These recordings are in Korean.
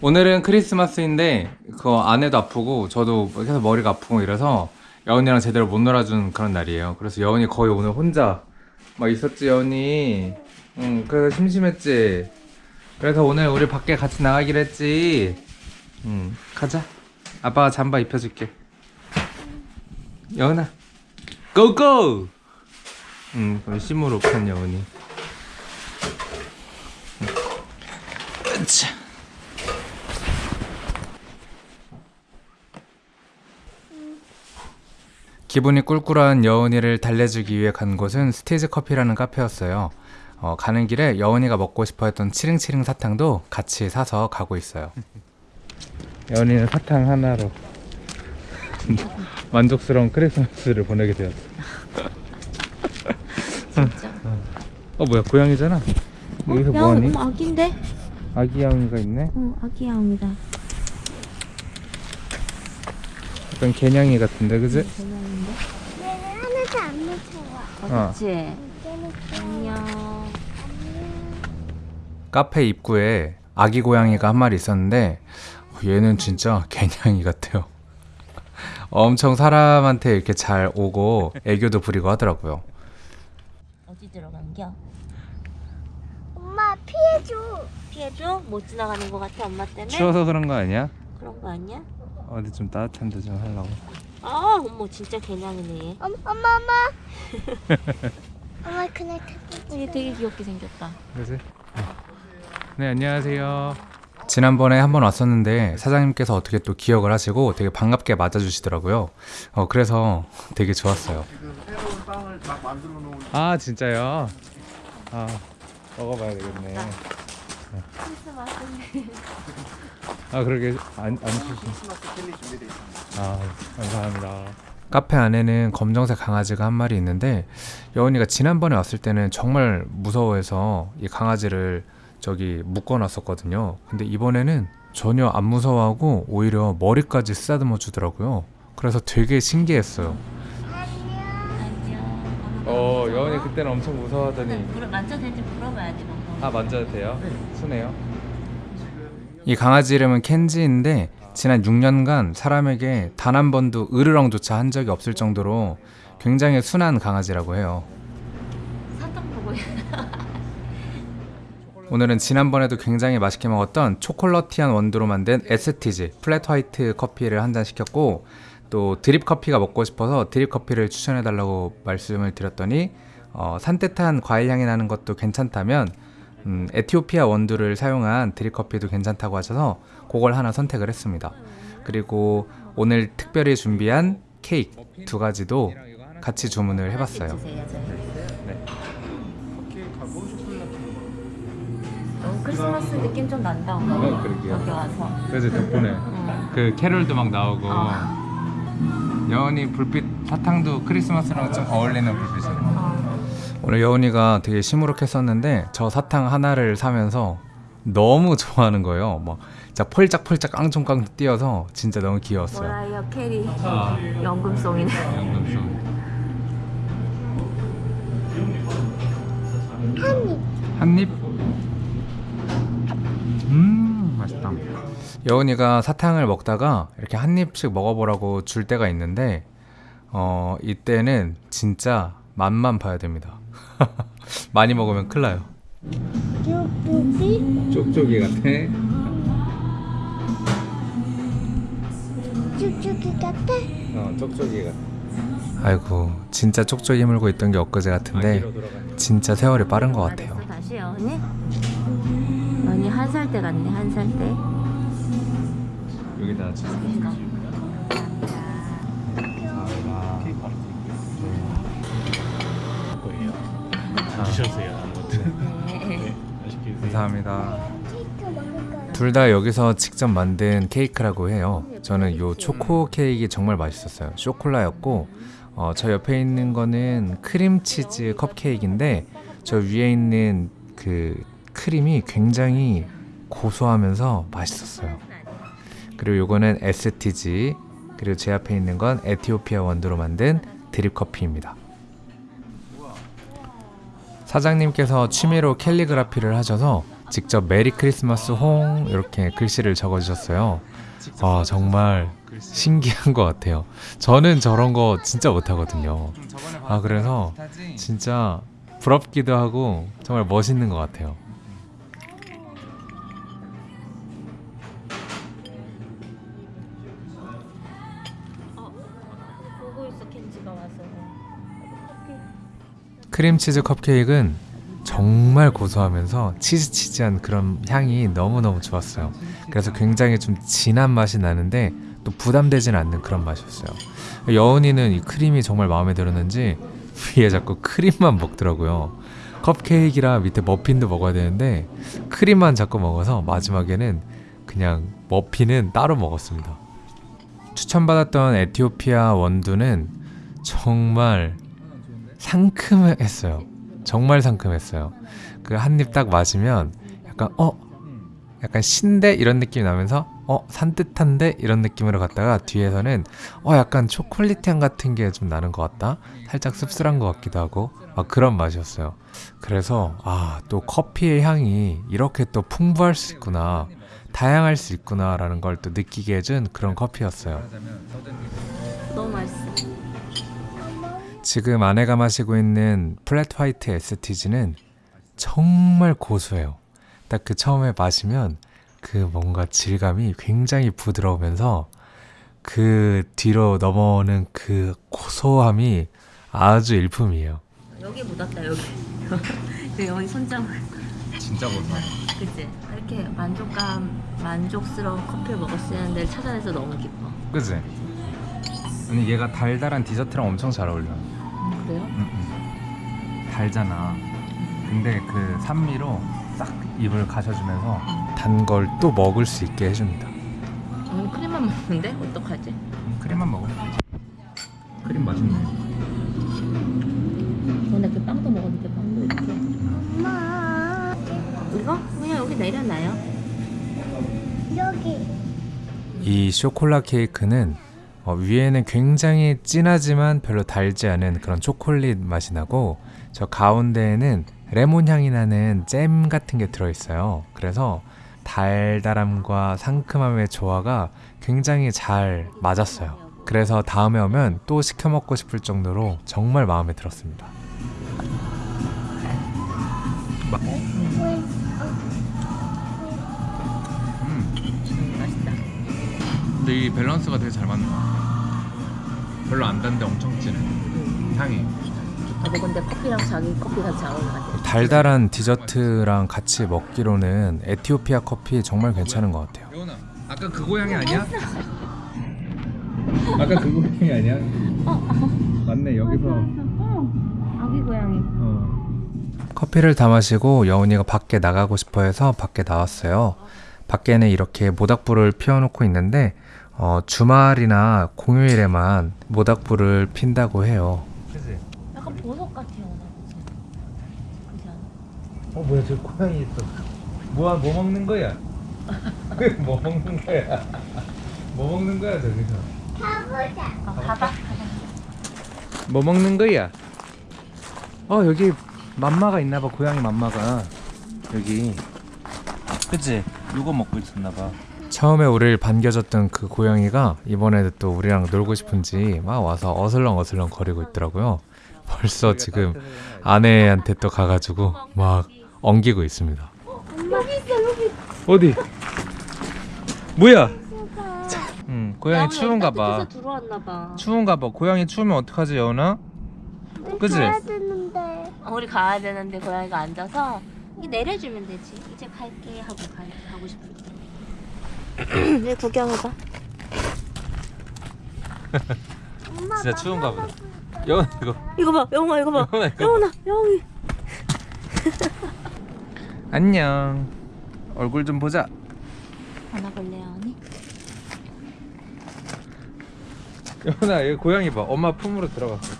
오늘은 크리스마스인데 그 아내도 아프고 저도 계속 머리가 아프고 이래서 여운이랑 제대로 못 놀아준 그런 날이에요. 그래서 여운이 거의 오늘 혼자 막 있었지 여운이. 응 그래서 심심했지. 그래서 오늘 우리 밖에 같이 나가기로 했지. 응 가자. 아빠가 잠바 입혀줄게. 여운아 고고. 응 그럼 시무룩한 여운이. 으차. 기분이 꿀꿀한 여운이를 달래주기 위해 간 곳은 스테이지 커피라는 카페였어요. 어, 가는 길에 여운이가 먹고 싶어 했던 치링치링 사탕도 같이 사서 가고 있어요. 여운이는 사탕 하나로 만족스러운 크리스마스를 보내게 되었어. 진짜. 어 뭐야 고양이잖아. 여기서 야, 뭐하니? 아기인데? 아기 야옹이가 있네. 응, 아기 야옹이다. 약간 개냥이 같은데 그지? 대단한데? 얘는 하나도 안 무서워. 어. 그치? 안녕. 카페 입구에 아기 고양이가 한 마리 있었는데 얘는 진짜 개냥이 같아요. 엄청 사람한테 이렇게 잘 오고 애교도 부리고 하더라고요. 어디 들어간겨? 엄마 피해줘. 피해줘? 못 지나가는 것 같아, 엄마 때문에? 추워서 그런 거 아니야? 그런 거 아니야? 어디 좀 따뜻한 데 좀 하려고. 아, 어머, 진짜 개냥이네. 얘. 엄, 엄마 엄마. 엄마 그날 타고 얘 되게 귀엽게 생겼다. 그지? 네 안녕하세요. 지난번에 한번 왔었는데 사장님께서 어떻게 또 기억을 하시고 되게 반갑게 맞아주시더라고요. 어 그래서 되게 좋았어요. 새로운 빵을 막 만들어 놓은 아 진짜요? 아 먹어봐야 되겠네. 크리스마스인데. 아 그러게 안, 안 있습니다. 아 감사합니다. 카페 안에는 검정색 강아지가 한 마리 있는데 여운이가 지난번에 왔을 때는 정말 무서워해서 이 강아지를 저기 묶어놨었거든요. 근데 이번에는 전혀 안 무서워하고 오히려 머리까지 쓰다듬어 주더라고요. 그래서 되게 신기했어요. 안녕. 어 여운이 그때는 엄청 무서워하더니 물어, 만져도 되는지 물어봐야 돼, 너. 아 만져도 돼요? 순해요? 이 강아지 이름은 켄지인데 지난 6년간 사람에게 단 한 번도 으르렁조차 한 적이 없을 정도로 굉장히 순한 강아지라고 해요. 오늘은 지난번에도 굉장히 맛있게 먹었던 chocolatey한 원두로 만든 에스티지 flat white 커피를 한 잔 시켰고 또 드립 커피가 먹고 싶어서 드립 커피를 추천해 달라고 말씀을 드렸더니 어, 산뜻한 과일 향이 나는 것도 괜찮다면 음, 에티오피아 원두를 사용한 드립 커피도 괜찮다고 하셔서 그걸 하나 선택을 했습니다. 그리고 오늘 특별히 준비한 케이크 두 가지도 같이 주문을 해봤어요. 네. 너무 크리스마스 느낌 좀 난다. 어, 그러게요. 여기 와서. 그래서 덕분에 응. 그 캐롤도 막 나오고 어. 여운이 불빛 사탕도 크리스마스랑 좀 어울리는 불빛이네 어. 오늘 여운이가 되게 시무룩했었는데 저 사탕 하나를 사면서 너무 좋아하는 거예요 막 진짜 폴짝폴짝 깡총깡 뛰어서 진짜 너무 귀여웠어요 모라이어 캐리. 아, 연금송이네. 연금송 한입. 한입 음 맛있다 여운이가 사탕을 먹다가 이렇게 한 입씩 먹어보라고 줄 때가 있는데 어 이때는 진짜 맛만 봐야 됩니다 많이 먹으면 큰일 나요 쭈쭈기. 쪽쪽이 같아 쭈쭈기 같아. 어 쪽쪽이 같아 아이고 진짜 쪽쪽이 물고 있던 게 엊그제 같은데 진짜 세월이 빠른 것 같아요 다시 연이? 연이 한살 때 같네, 한 살 때. 여기다 드셨어요 아무것도. 네. 맛있게 드세요. 감사합니다. 둘 다 여기서 직접 만든 케이크라고 해요. 저는 요 초코 케이크 정말 맛있었어요. 쇼콜라였고 어, 저 옆에 있는 거는 크림치즈 컵케이크인데 저 위에 있는 그 크림이 굉장히 고소하면서 맛있었어요. 그리고 요거는 에스티지 그리고 제 앞에 있는 건 에티오피아 원두로 만든 드립 커피입니다. 사장님께서 취미로 캘리그라피를 하셔서 직접 메리 크리스마스 홍 이렇게 글씨를 적어주셨어요. 아 정말 신기한 것 같아요. 저는 저런 거 진짜 못하거든요. 아 그래서 진짜 부럽기도 하고 정말 멋있는 것 같아요. 크림치즈 컵케이크는 정말 고소하면서 치즈치즈한 그런 향이 너무너무 좋았어요. 그래서 굉장히 좀 진한 맛이 나는데 또 부담되진 않는 그런 맛이었어요. 여운이는 이 크림이 정말 마음에 들었는지 위에 자꾸 크림만 먹더라고요. 컵케이크랑 밑에 머핀도 먹어야 되는데 크림만 자꾸 먹어서 마지막에는 그냥 머핀은 따로 먹었습니다. 추천받았던 에티오피아 원두는 정말 상큼했어요. 정말 상큼했어요. 그 한 입 딱 마시면 약간 어 약간 신데 이런 느낌이 나면서 어 산뜻한데 이런 느낌으로 갔다가 뒤에서는 어 약간 초콜릿 향 같은 게 좀 나는 것 같다. 살짝 씁쓸한 것 같기도 하고 막 그런 맛이었어요. 그래서 아 또 커피의 향이 이렇게 또 풍부할 수 있구나. 다양할 수 있구나 라는 걸 또 느끼게 해준 그런 커피였어요. 지금 아내가 마시고 있는 플랫 화이트 에스티지는 정말 고소해요. 딱 그 처음에 마시면 그 뭔가 질감이 굉장히 부드러우면서 그 뒤로 넘어오는 그 고소함이 아주 일품이에요. 여기 묻었다 여기. 그 여기 손장을. 진짜 고소해. 그치? 이렇게 만족감, 만족스러운 수 있는 데를 찾아내서 너무 기뻐. 그지? 아니 얘가 달달한 디저트랑 엄청 잘 어울려. 음, 그래요? 달잖아. 근데 그 산미로 싹 입을 가셔주면서 단 걸 또 먹을 수 있게 해줍니다. 오늘 크림만 먹는데? 어떡하지? 크림만 먹어. 크림 맛있네. 전에 그 빵도 먹었는데 빵도 이렇게. 엄마 이거? 그냥 여기 내려놔요. 여기 이 쇼콜라 케이크는 어, 위에는 굉장히 진하지만 별로 달지 않은 그런 초콜릿 맛이 나고 저 가운데에는 레몬 향이 나는 잼 같은 게 들어있어요. 그래서 달달함과 상큼함의 조화가 굉장히 잘 맞았어요. 그래서 다음에 오면 또 시켜 먹고 싶을 정도로 정말 마음에 들었습니다. 맛있다. 근데 이 밸런스가 되게 잘 맞는 것 같아. 별로 안 단데 엄청 진해. 향이. 나도 근데 커피랑 자기 커피가 잘 어울려 같아. 달달한 디저트랑 같이 먹기로는 에티오피아 커피 정말 괜찮은 것 같아요. 여운아, 아까 그 고양이 아니야? 아까 그 고양이 아니야? 맞네 여기서. 아기 고양이. 커피를 다 마시고 여운이가 밖에 나가고 싶어 해서 밖에 나왔어요. 밖에는 이렇게 모닥불을 피워놓고 있는데 어, 주말이나 공휴일에만 모닥불을 핀다고 해요. 그지? 약간 보석 같아요? 그지 않아? 어 뭐야 저 고양이 있어 뭐야 뭐 먹는 거야 뭐 먹는 거야 뭐 먹는 거야 저기서 가보자 어, 가봐. 뭐 먹는 거야 어 여기 맘마가 있나 봐 고양이 맘마가 여기 그치 이거 먹고 있었나 봐 처음에 우리를 반겨줬던 그 고양이가 이번에도 또 우리랑 놀고 싶은지 막 와서 어슬렁 어슬렁 거리고 있더라고요 벌써 지금 아내한테 또 가가지고 막 엉기고 있습니다 여기 있어 여기 어디? 뭐야? 응, 고양이 추운가 봐. 들어왔나 봐. 추운가 봐. 고양이 추우면 어떡하지? 가야 되는데 어, 우리 가야 되는데 고양이가 앉아서 이 내려주면 되지. 이제 갈게 하고 가, 가고 싶을 때. 왜 구경해봐. 진짜 추운가 보다. 여운아 이거. 이거 봐, 영아 이거 봐. 여운아 이거. 영훈아, 영이. 안녕. 얼굴 좀 보자. 안아볼래요, 언니? 여운아, 이 고양이 봐. 엄마 품으로 들어갔어.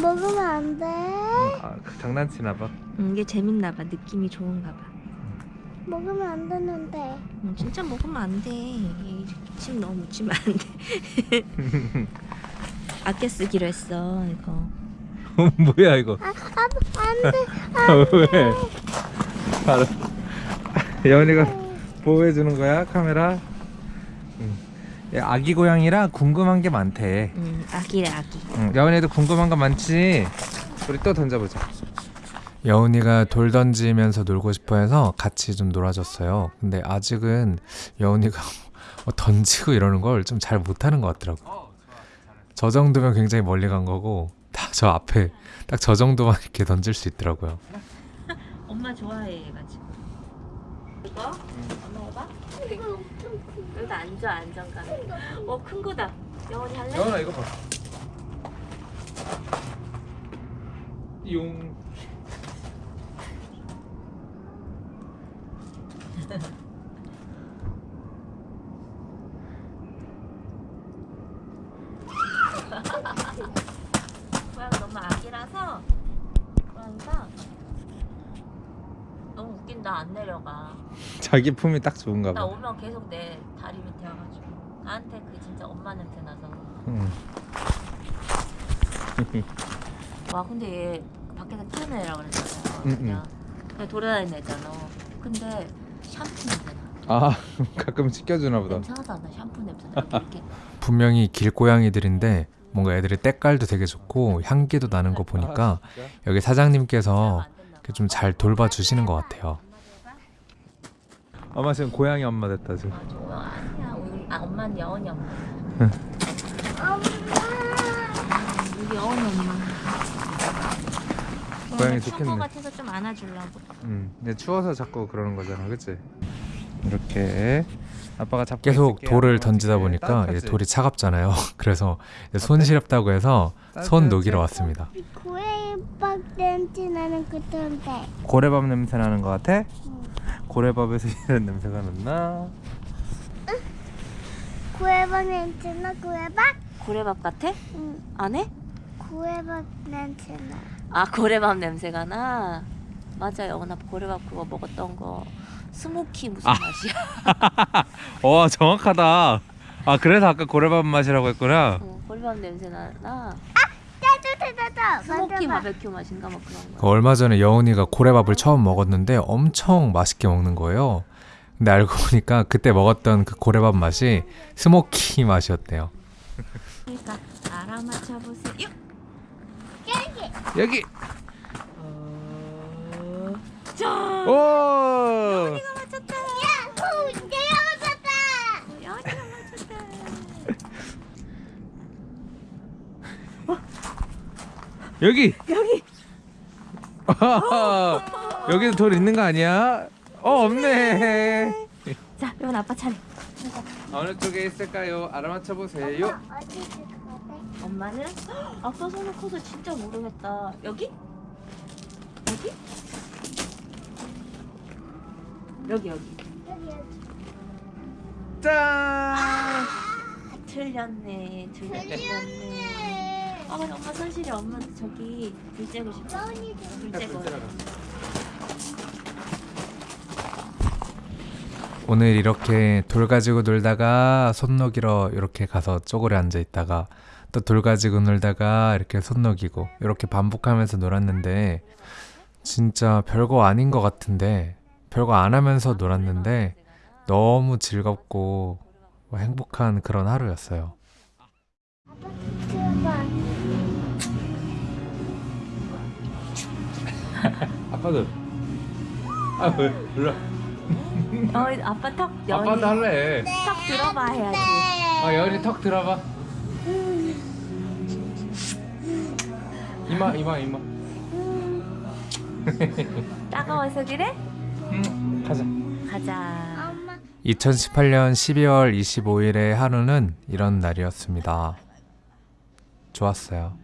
먹으면 안돼 아, 그 장난치나 봐. 응, 이게 재밌나 봐. 느낌이 좋은가 봐. 먹으면 안 되는데 응, 진짜 먹으면 안 돼. 이침 너무 묻히면 안 돼. 아껴 쓰기로 했어, 이거. 뭐야 이거? 아, 아, 안 돼. 왜? 바로 여운이가 보호해 주는 거야 카메라. 응. 얘 아기 고양이라 궁금한 게 많대. 음, 아기래 아기. 응, 여운이도 궁금한 거 많지. 우리 또 던져보자. 여운이가 돌 던지면서 놀고 싶어 해서 같이 좀 놀아줬어요. 근데 아직은 여운이가 뭐 던지고 이러는 걸 좀 잘 못하는 것 같더라고. 저 정도면 굉장히 멀리 간 거고 다저 앞에 딱 저 정도만 이렇게 던질 수 있더라고요. 엄마 좋아해 얘가 지금. 이거? 엄마 해봐. 여기다 앉아 안정감. 어큰 거다. 영원히 할래? 여운아 이거 봐. 용. 고양이 너무 아기라서 고양이가 너무 웃긴다 안 내려가. 자기 품이 딱 좋은가 나 봐. 오면 계속 내 다리 밑에 와가지고 나한테 그 진짜 엄마 냄새 나서. 응. 와 근데 얘 밖에서 키우는 애라 그랬잖아요. 응, 그냥 돌아다니는 애잖아. 근데 샴푸 냄새 나. 아 가끔 씻겨주나 보다. 냄새 하나도 안 나. 샴푸 냄새 나. 이렇게. 분명히 길고양이들인데 뭔가 애들의 때깔도 되게 좋고 향기도 나는 거 보니까 여기 사장님께서 좀 잘 돌봐주시는 것 같아요. 엄마 지금 고양이 엄마 됐다 지금. 아 좋아 아니야. 우리, 아 엄마는 여원이 엄마. 우리 여원이 엄마. 고양이 추운 좋겠네. 거 같아서 좀 안아주려고. 응. 근데 추워서 자꾸 그러는 거잖아, 그렇지? 이렇게 아빠가 잡고 계속 돌을 던지다 보니까 이제 돌이 차갑잖아요. 그래서 이제 손 시렵다고 해서 손 녹이러 왔습니다. 고래밥 냄새 나는 그던데. 고래밥 냄새 나는 것 같아? 고래밥에서 이런 냄새가 났나? 고래밥 냄새 나 고래밥? 고래밥 같아? 응. 안 해? 고래밥 냄새 나. 아 고래밥 냄새가 나. 맞아 영원아 고래밥 그거 먹었던 거 smoky 무슨 맛이야? 와 정확하다. 아 그래서 아까 고래밥 맛이라고 했구나. 어, 고래밥 냄새 나. 나 따뜻하다. smoky. 바베큐 맛인가 뭐 그런 거. 그 얼마 전에 여운이가 고래밥을 처음 먹었는데 엄청 맛있게 먹는 거예요. 근데 알고 보니까 그때 먹었던 그 고래밥 맛이 smoky 맛이었대요. 그러니까 알아맞혀 보세요. 여기. 어... 짠. 오. 맞췄다. 야호! 내가 맞았다. 여기가 맞췄다. 여기. 여기. 여기도 돌 있는 거 아니야? 어 없네. 자, 이건 아빠 차례. 어느 쪽에 있을까요? 알아맞혀 보세요. 엄마는 헉, 아빠 손은 커서 진짜 모르겠다. 여기? 여기? 여기 여기. 여기 여기. 짠. 아, 틀렸네. 틀렸네. 아, 근데 엄마 손실이 엄마 저기 불 쬐고 싶어. 여운이도. 불 쬐고. 오늘 이렇게 돌 가지고 놀다가 손 녹이러 이렇게 가서 쪼그려 앉아 있다가 또 돌 가지고 놀다가 이렇게 손 녹이고 이렇게 반복하면서 놀았는데 진짜 별거 아닌 것 같은데 별거 안 하면서 놀았는데 너무 즐겁고 행복한 그런 하루였어요. 아빠도 아 왜 일로 어, 아빠 턱 여기 할래. 턱 들어봐 해야지. 아 여기 턱 들어봐. 이마 이마 이마. 따가워서 그래? 응 가자. 가자. 엄마. 2018년 12월 25일의 하루는 이런 날이었습니다. 좋았어요.